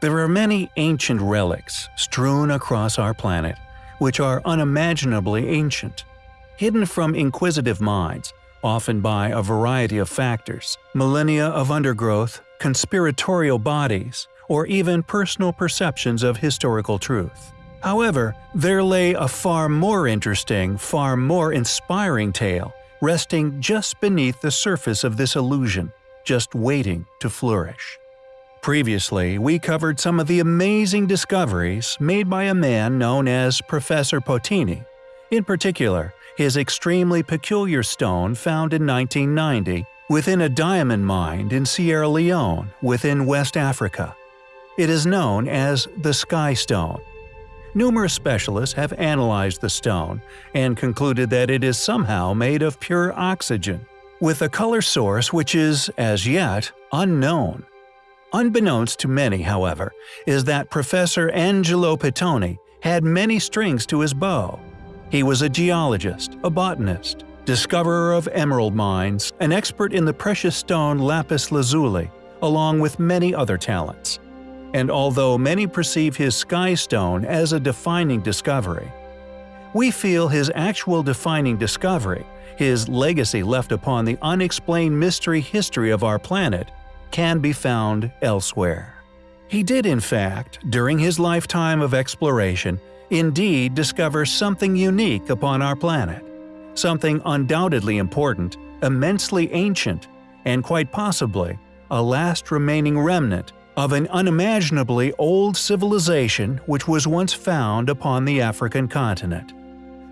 There are many ancient relics strewn across our planet, which are unimaginably ancient. Hidden from inquisitive minds, often by a variety of factors, millennia of undergrowth, conspiratorial bodies, or even personal perceptions of historical truth. However, there lay a far more interesting, far more inspiring tale resting just beneath the surface of this illusion, just waiting to flourish. Previously, we covered some of the amazing discoveries made by a man known as Professor Pittoni. In particular, his extremely peculiar stone found in 1990 within a diamond mine in Sierra Leone within West Africa. It is known as the Sky Stone. Numerous specialists have analyzed the stone and concluded that it is somehow made of pure oxygen, with a color source which is, as yet, unknown. Unbeknownst to many, however, is that Professor Angelo Pittoni had many strings to his bow. He was a geologist, a botanist, discoverer of emerald mines, an expert in the precious stone lapis lazuli, along with many other talents. And although many perceive his sky stone as a defining discovery, we feel his actual defining discovery, his legacy left upon the unexplained mystery history of our planet, can be found elsewhere. He did in fact, during his lifetime of exploration, indeed discover something unique upon our planet. Something undoubtedly important, immensely ancient, and quite possibly a last remaining remnant of an unimaginably old civilization which was once found upon the African continent.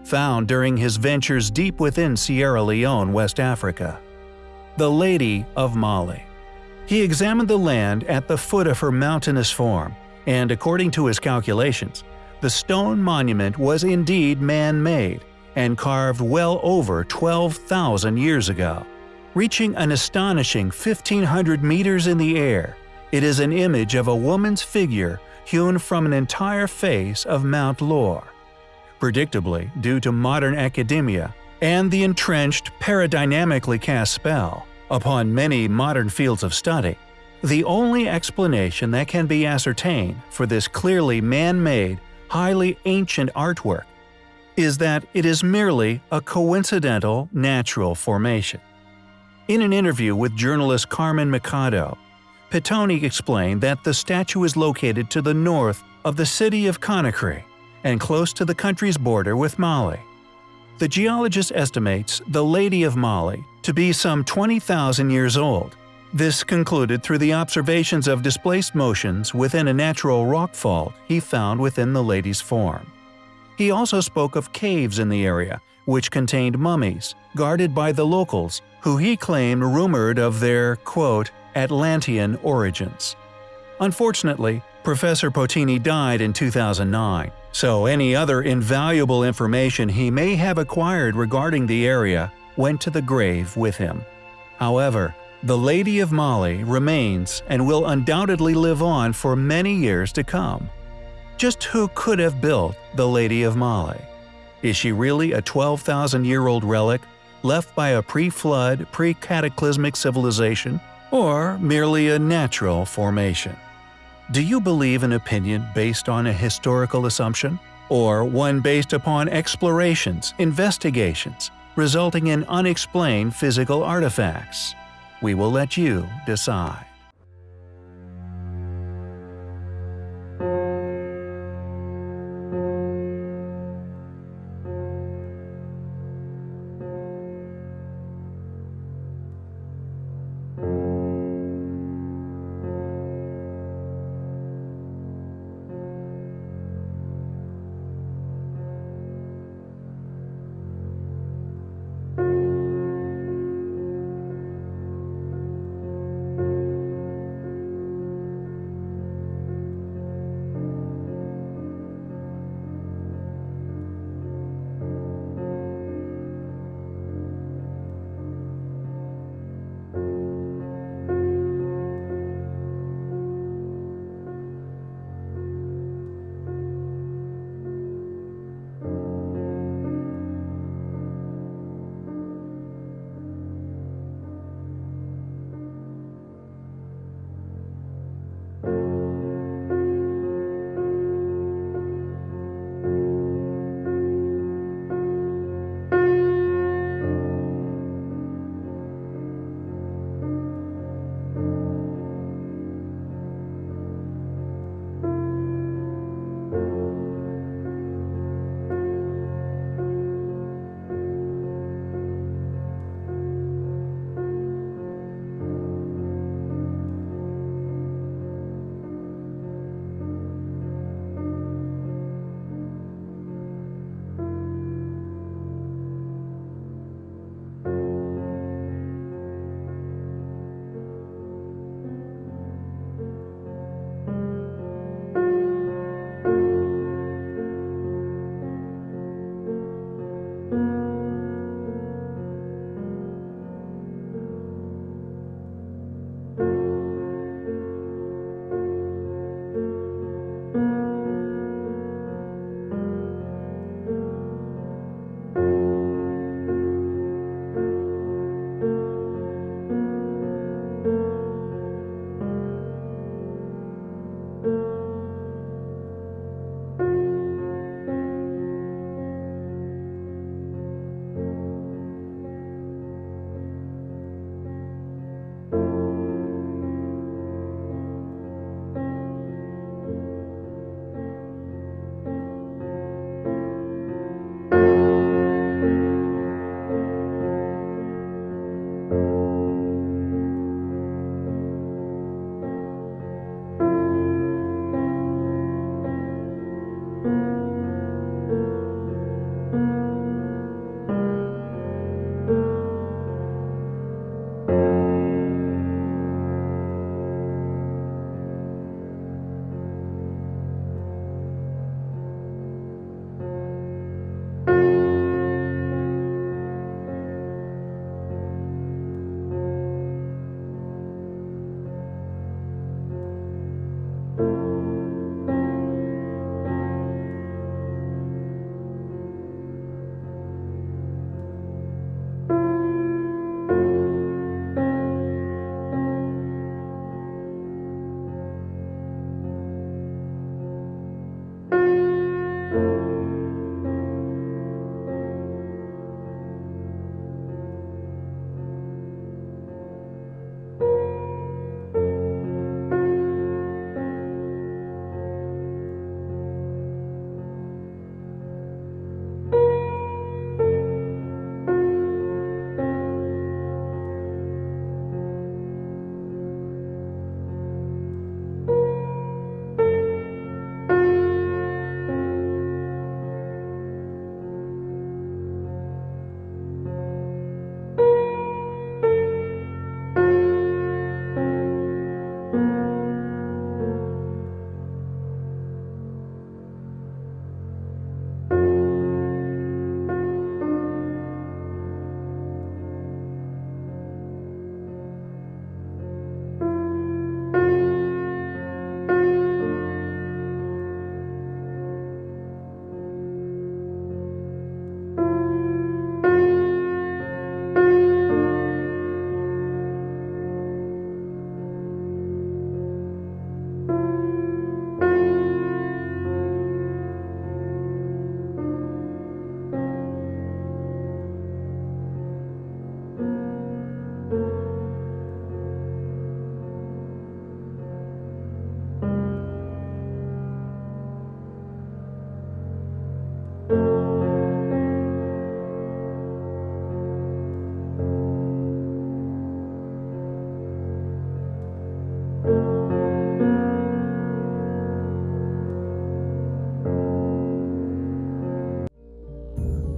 Found during his ventures deep within Sierra Leone, West Africa. The Lady of Mali. He examined the land at the foot of her mountainous form, and according to his calculations, the stone monument was indeed man-made and carved well over 12,000 years ago. Reaching an astonishing 1,500 meters in the air, it is an image of a woman's figure hewn from an entire face of Mount Loura. Predictably, due to modern academia and the entrenched paradigmatically cast spell, upon many modern fields of study, the only explanation that can be ascertained for this clearly man-made, highly ancient artwork is that it is merely a coincidental natural formation. In an interview with journalist Carmen Mikado, Pittoni explained that the statue is located to the north of the city of Conakry and close to the country's border with Mali. The geologist estimates the Lady of Mali to be some 20,000 years old. This concluded through the observations of displaced motions within a natural rock fault he found within the lady's form. He also spoke of caves in the area, which contained mummies, guarded by the locals, who he claimed rumored of their, quote, Atlantean origins. Unfortunately, Professor Pittoni died in 2009, so any other invaluable information he may have acquired regarding the area went to the grave with him. However, the Lady of Mali remains and will undoubtedly live on for many years to come. Just who could have built the Lady of Mali? Is she really a 12,000-year-old relic left by a pre-flood, pre-cataclysmic civilization, or merely a natural formation? Do you believe an opinion based on a historical assumption? Or one based upon explorations, investigations, resulting in unexplained physical artifacts? We will let you decide.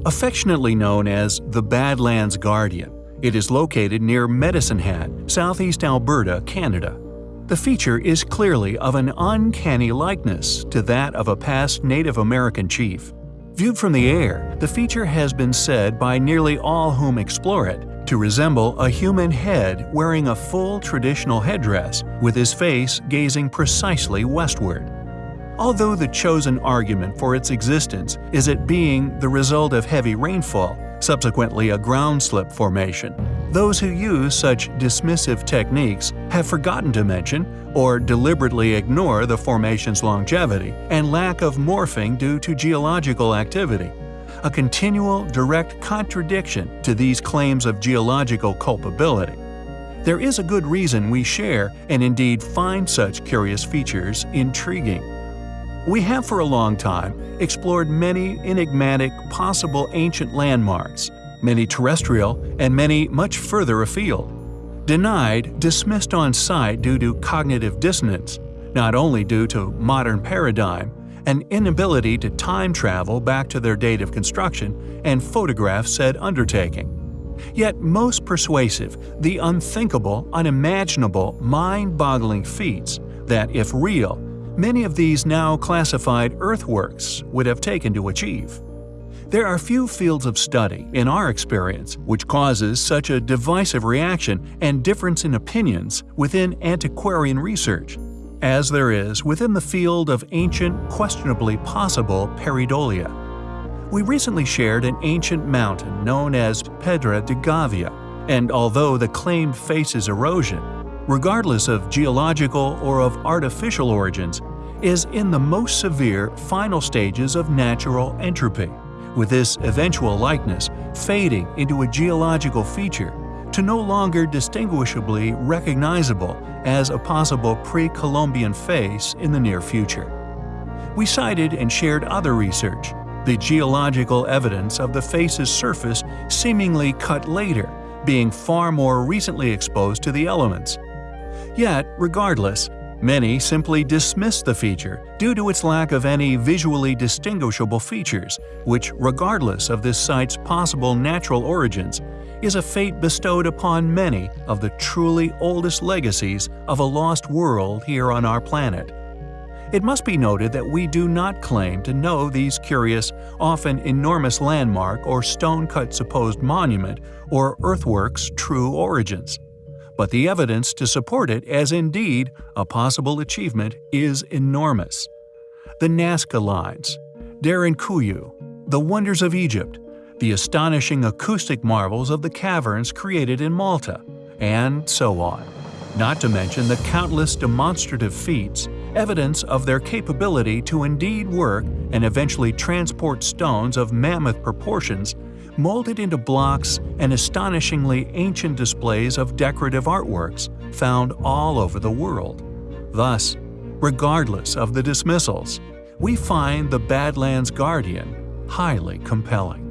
Affectionately known as the Badlands Guardian, it is located near Medicine Hat, southeast Alberta, Canada. The feature is clearly of an uncanny likeness to that of a past Native American chief. Viewed from the air, the feature has been said by nearly all whom explore it to resemble a human head wearing a full traditional headdress with his face gazing precisely westward. Although the chosen argument for its existence is it being the result of heavy rainfall, subsequently a ground slip formation. Those who use such dismissive techniques have forgotten to mention or deliberately ignore the formation's longevity and lack of morphing due to geological activity, a continual direct contradiction to these claims of geological culpability. There is a good reason we share and indeed find such curious features intriguing. We have for a long time explored many enigmatic possible ancient landmarks, many terrestrial and many much further afield. Denied, dismissed on sight due to cognitive dissonance, not only due to modern paradigm, an inability to time travel back to their date of construction and photograph said undertaking. Yet most persuasive, the unthinkable, unimaginable, mind-boggling feats that, if real, many of these now classified earthworks would have taken to achieve. There are few fields of study, in our experience, which causes such a divisive reaction and difference in opinions within antiquarian research, as there is within the field of ancient, questionably possible pareidolia. We recently shared an ancient mountain known as Pedra da Gávea, and although the claimed faces erosion, regardless of geological or of artificial origins, is in the most severe final stages of natural entropy, with this eventual likeness fading into a geological feature to no longer distinguishably recognizable as a possible pre-Columbian face in the near future. We cited and shared other research, the geological evidence of the face's surface seemingly cut later, being far more recently exposed to the elements. Yet, regardless, Many simply dismiss the feature due to its lack of any visually distinguishable features, which, regardless of this site's possible natural origins, is a fate bestowed upon many of the truly oldest legacies of a lost world here on our planet. It must be noted that we do not claim to know these curious, often enormous landmark or stone-cut supposed monument or earthworks' true origins but the evidence to support it as indeed a possible achievement is enormous. The Nazca Lines, kuyu the wonders of Egypt, the astonishing acoustic marvels of the caverns created in Malta, and so on. Not to mention the countless demonstrative feats, evidence of their capability to indeed work and eventually transport stones of mammoth proportions molded into blocks and astonishingly ancient displays of decorative artworks found all over the world. Thus, regardless of the dismissals, we find the Badlands Guardian highly compelling.